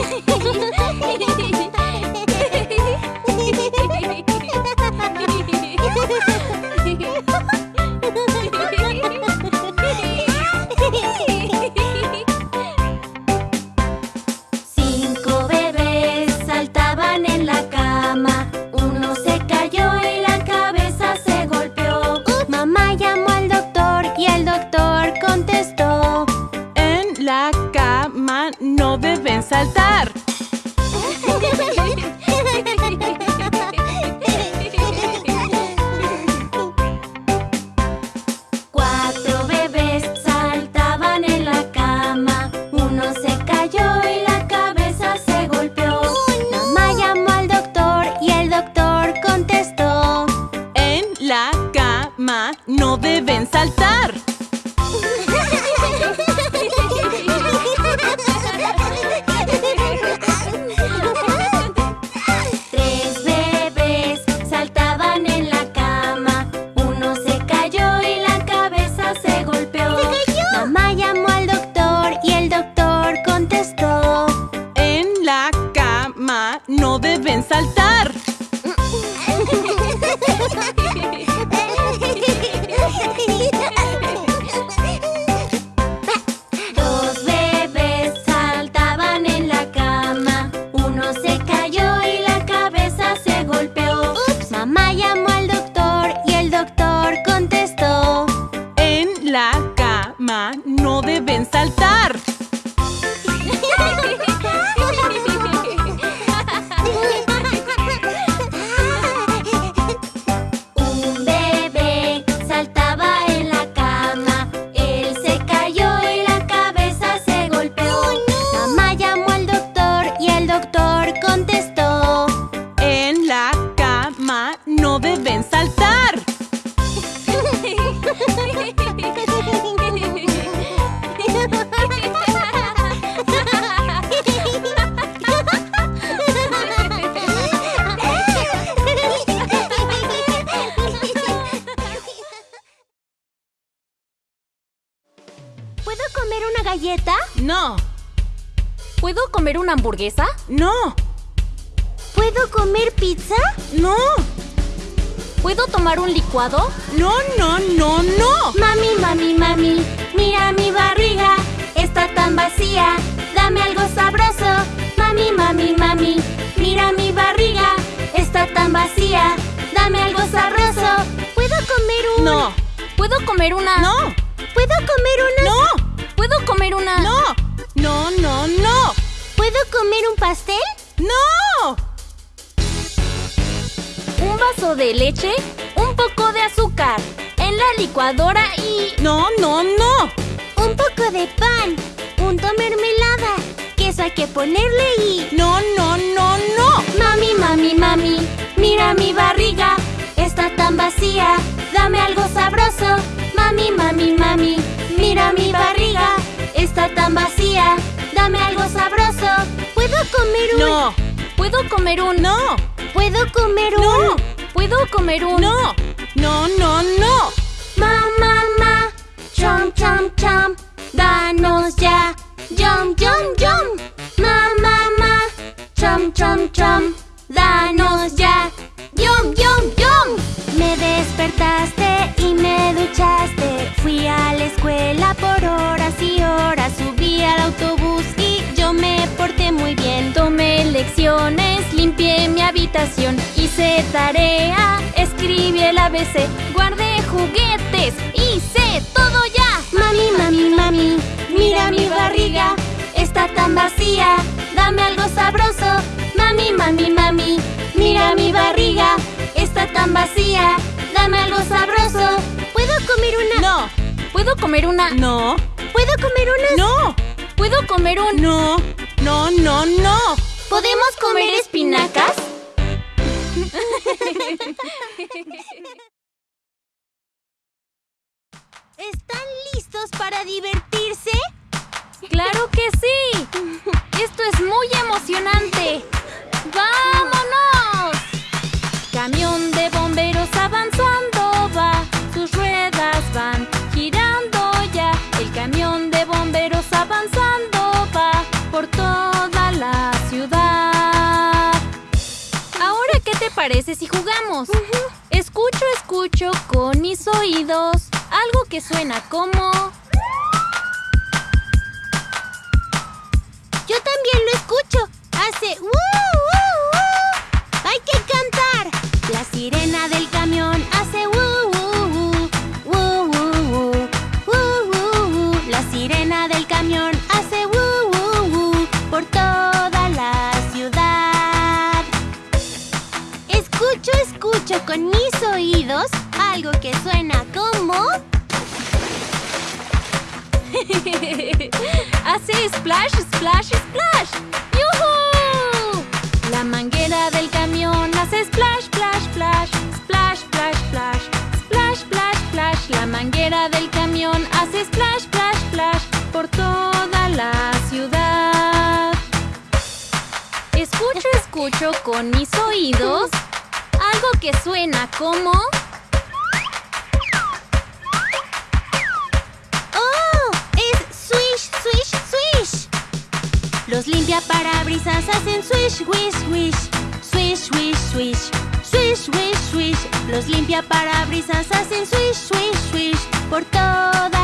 Ha ha ha! Deben saltar. contestó. En la cama no deben saltar. ¿Puedo comer una galleta? No, ¿Puedo comer una hamburguesa? no, ¿Puedo comer pizza? no, ¿Puedo tomar un licuado? no, no, no, no. Mami, mami, mami, mira mi barriga, está tan vacía, dame algo sabroso. Mami, mami, mami, mira mi barriga, está tan vacía, dame algo sabroso. ¿Puedo comer un...? No, ¿Puedo comer una...? no, ¿Puedo comer una...? no, ¿Puedo comer una...? no, no, no, no, ¿Puedo comer un pastel? no. Vaso de leche, un poco de azúcar, en la licuadora y... No, no, no. Un poco de pan, punto mermelada, queso hay que ponerle y... No, no, no, no. Mami, mami, mami, mira mi barriga, está tan vacía, dame algo sabroso. Mami, mami, mami, mira mi barriga, está tan vacía, dame algo sabroso. ¿Puedo comer un...? No, ¿Puedo comer un...? no, ¿Puedo comer un...? No. ¿Puedo comer un...? no, no, no, no. Ma, ma, ma, chom, chom, chom, danos ya, yum, yum, yum. Ma, ma, ma, chom, chom, chom, danos ya, yum, yum, yum. Me despertaste y me duchaste, fui a la escuela por horas y horas, subí al autobús y yo me porté muy bien. Tomé lecciones, limpié mi habitación, tarea, escribí el ABC, guardé juguetes, hice todo ya. Mami, mami, mami, mira mi barriga, está tan vacía, dame algo sabroso. Mami, mami, mami, mira mi barriga, está tan vacía, dame algo sabroso. ¿Puedo comer una? No, ¿Puedo comer una? no, ¿Puedo comer una? no, ¿Puedo comer un? no, no, no, no. ¿Podemos comer espinacas? ¿Están listos para divertirse? ¡Claro que sí! ¡Esto es muy emocionante! ¡Vámonos! Camión de parece si jugamos? Escucho, escucho con mis oídos algo que suena como... Yo también lo escucho. Hace ¡uh, uh, uh! Hay que cantar. La sirena del Escucho, con mis oídos algo que suena como... Hace splash, splash, splash. ¡Yuhu! La manguera del camión hace splash, splash, splash. Splash, splash, splash. Splash, splash, splash. La manguera del camión hace splash, splash, splash. Por toda la ciudad. Escucho, escucho con mis oídos algo que suena como... ¡Oh! ¡Es swish, swish, swish! Los limpiaparabrisas hacen swish, wish, swish. Swish, wish, swish. Swish, wish, swish. Los limpiaparabrisas hacen swish, swish, swish. Por toda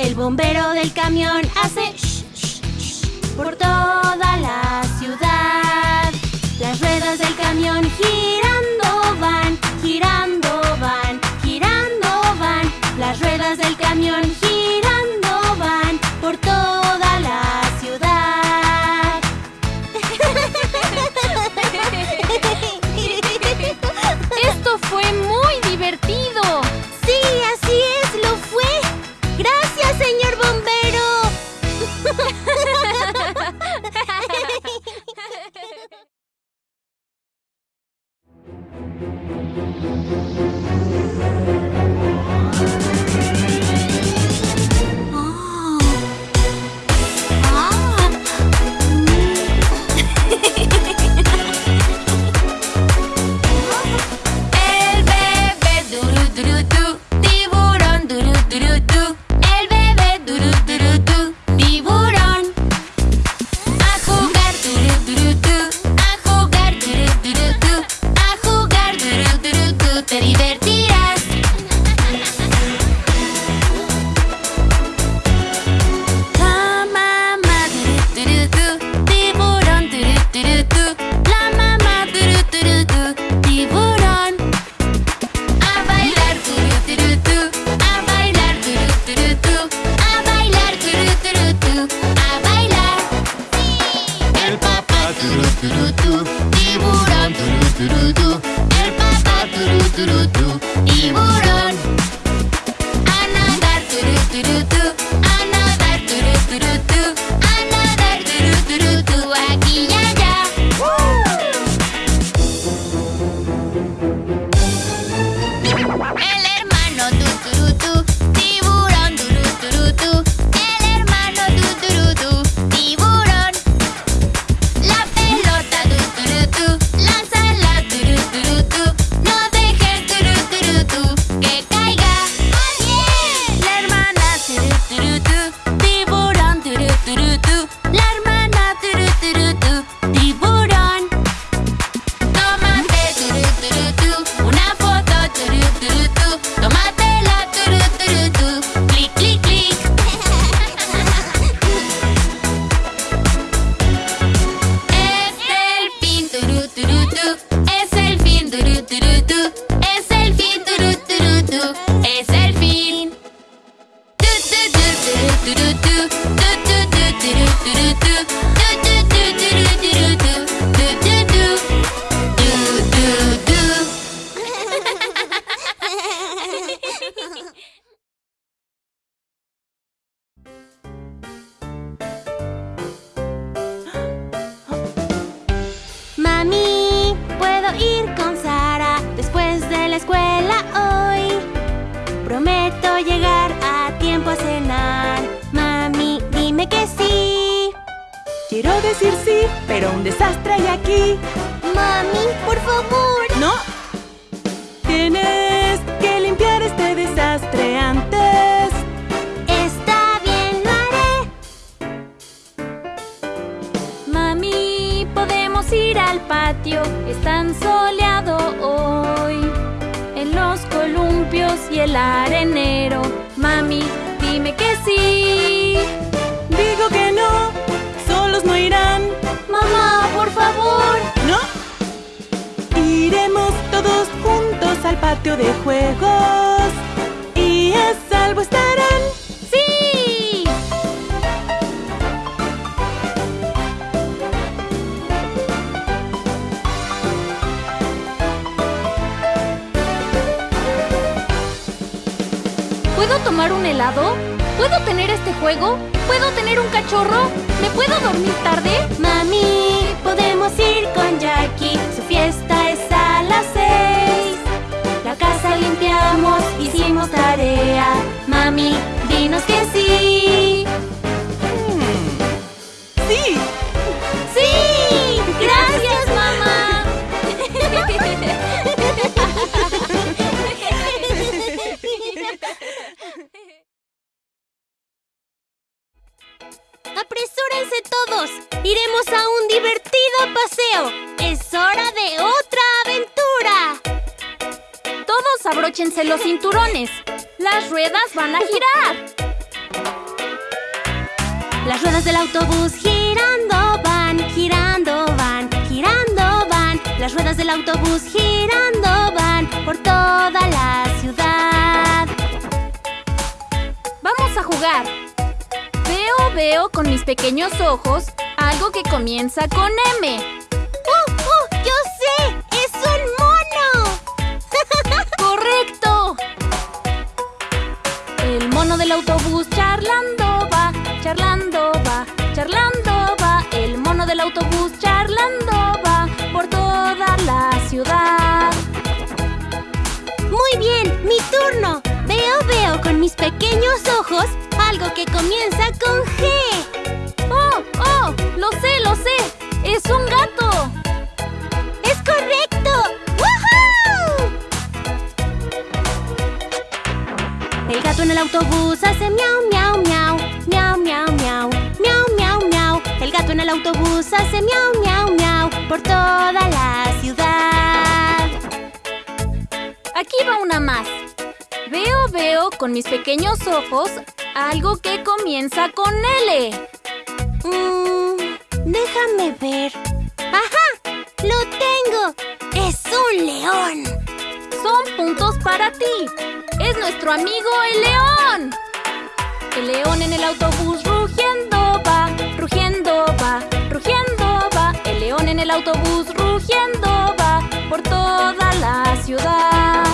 El bombero del camión hace sh, sh, sh, por toda la ciudad. Las ruedas del camión girando ir con Sara después de la escuela hoy. Prometo llegar a tiempo a cenar. Mami, dime que sí. Quiero decir sí, pero un desastre hay aquí. Mami, por favor. No. Tienes que limpiar este desastre antes. Ir al patio, es tan soleado hoy. En los columpios y el arenero, mami, dime que sí. Digo que no, solos no irán. Mamá, por favor. ¿No? Iremos todos juntos al patio de juegos y a salvo estarán. ¿Puedo tomar un helado? ¿Puedo tener este juego? ¿Puedo tener un cachorro? ¿Me puedo dormir tarde? Mami, podemos ir con Jackie. Su fiesta es a las seis. La casa limpiamos, hicimos tarea. Mami, dinos que sí. Los cinturones. Las ruedas van a girar. Las ruedas del autobús girando van, girando van, girando van. Las ruedas del autobús girando van por toda la ciudad. Vamos a jugar. Veo, veo con mis pequeños ojos algo que comienza con M. del autobús charlando va, charlando va, charlando va. El mono del autobús charlando va por toda la ciudad. Muy bien, mi turno. Veo, veo con mis pequeños ojos algo que comienza con G. ¡Oh, oh! ¡Lo sé, lo sé! ¡Es un gato! Gato en el autobús hace miau, miau, miau, miau, miau, miau, miau, miau, miau. El gato en el autobús hace miau, miau, miau por toda la ciudad. Aquí va una más. Veo, veo con mis pequeños ojos algo que comienza con L. Mm, déjame ver. ¡Ajá! ¡Lo tengo! ¡Es un león! Son puntos para ti. Es nuestro amigo el león. El león en el autobús rugiendo va, rugiendo va, rugiendo va. El león en el autobús rugiendo va por toda la ciudad.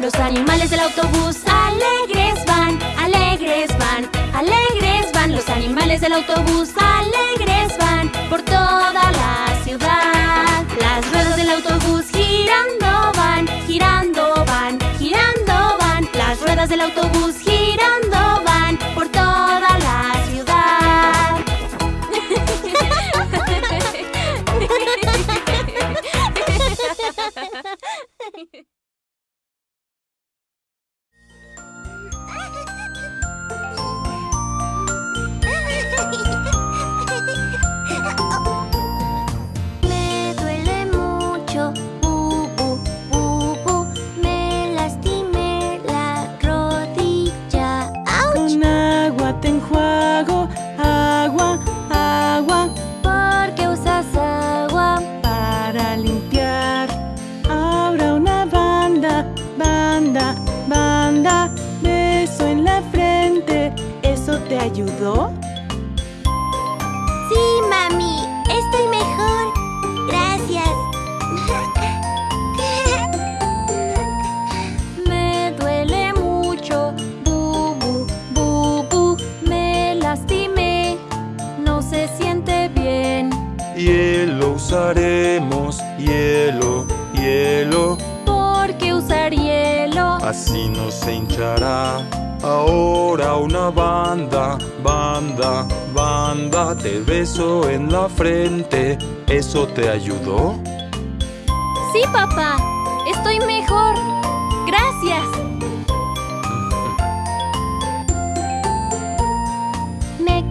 Los animales del autobús alegres van, alegres van, alegres van. Los animales del autobús alegres van por toda la ayudó? Sí, mami, estoy mejor. Gracias. Me duele mucho, bu, bu, bu, bu. Me lastimé, no se siente bien. Hielo usaremos, hielo, hielo, ¿Por qué usar hielo? así no se hinchará. Ahora una banda, banda, banda, te beso en la frente. ¿Eso te ayudó? Sí, papá, estoy mejor. Gracias. Me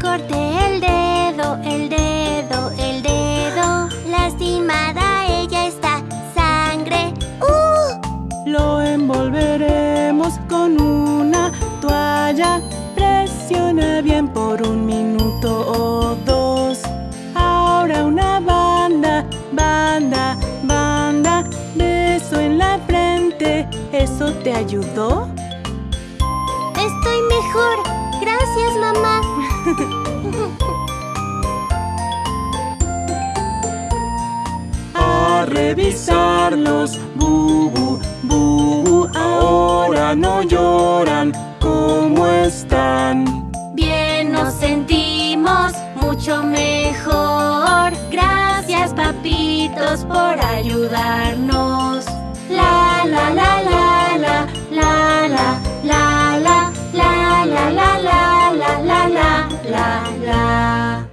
te ayudó? Estoy mejor. Gracias, mamá. A revisarlos, bubu, bubu, ahora no lloran. ¿Cómo están? Bien nos sentimos mucho mejor. Gracias, papitos, por ayudarnos. La, la, la, la la la la la la la la la la